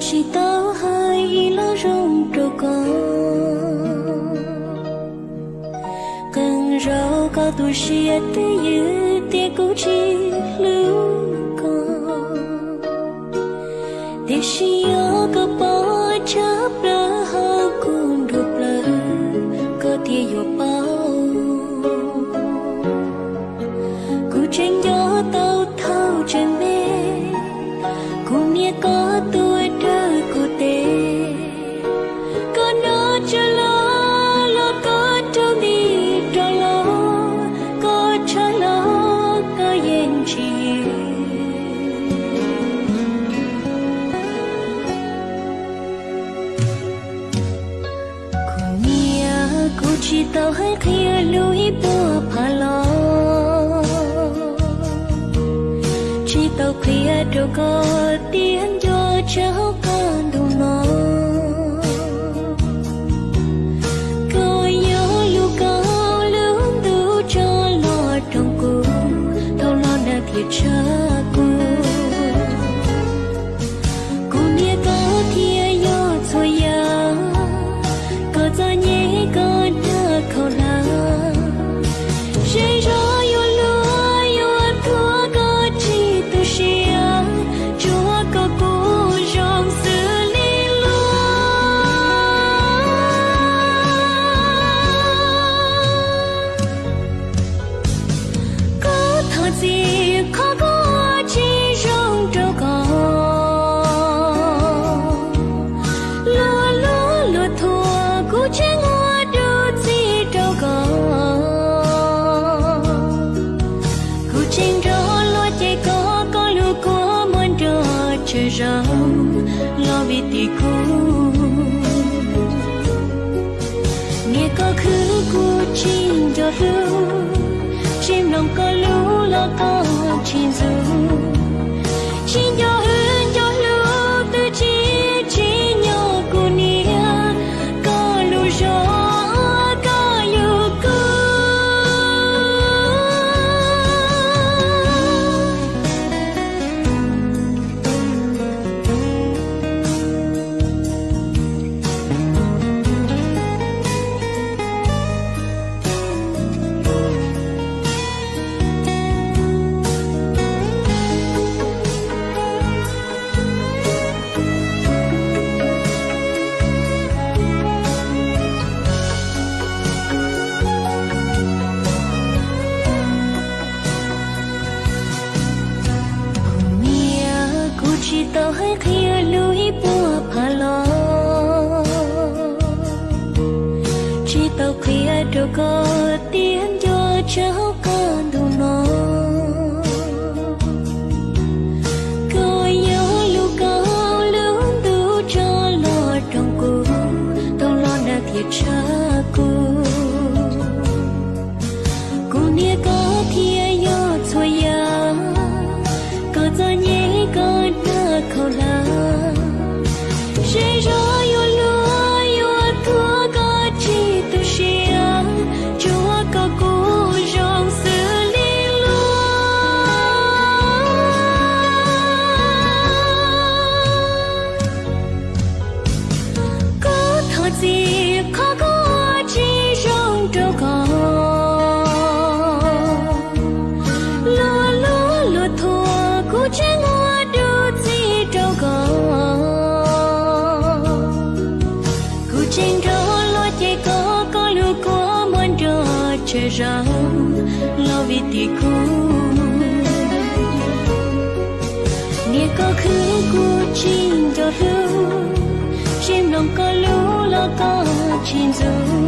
chỉ tao hai lo rong trâu có cần rau có tu sĩ tế dư, tế cố chỉ lưu có tế sĩ cô tao hay bùa phá lo chỉ tao khi đâu có tiếng do cháu con đủ nó coi nhớ lu cao lớn đủ cho lo trong cô thâu lo nè thiệt chắc cú rõ lo lúa chạy có có lưu có muốn đưa chơi rau lo vì tì cô nghe có khứ cô chinh cho lưu chim lòng có lưu lo có chim dù chỉ tao hay khía lối bùa phá lo chỉ tao khía đâu có tiếng do cháu con đủ nó coi nhớ lưu cao lớn đủ cho lo trong cô tao lo đã thiệt cha đưa chơi rau lo vì tì cú nghe có khứ cú chim cho lưu chim lòng có lúa lo có chim dù